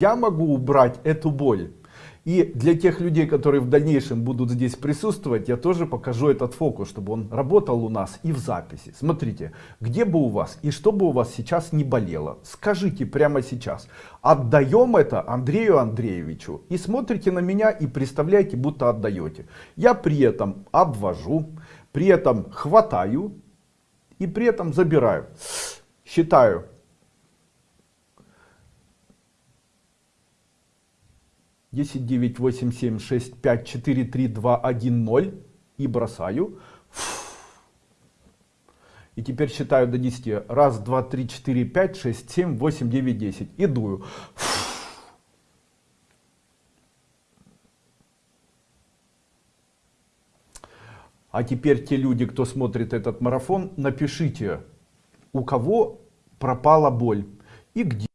я могу убрать эту боль. И для тех людей, которые в дальнейшем будут здесь присутствовать, я тоже покажу этот фокус, чтобы он работал у нас и в записи. Смотрите, где бы у вас и что бы у вас сейчас не болело, скажите прямо сейчас. Отдаем это Андрею Андреевичу. И смотрите на меня и представляете, будто отдаете. Я при этом обвожу, при этом хватаю и при этом забираю. Считаю 10, 9, 8, 7, 6, 5, 4, 3, 2, 1, 0 и бросаю. И теперь считаю до 10. Раз, два, три, четыре, пять, шесть, семь, восемь, девять, десять. И дую. А теперь те люди, кто смотрит этот марафон, напишите, у кого пропала боль и где.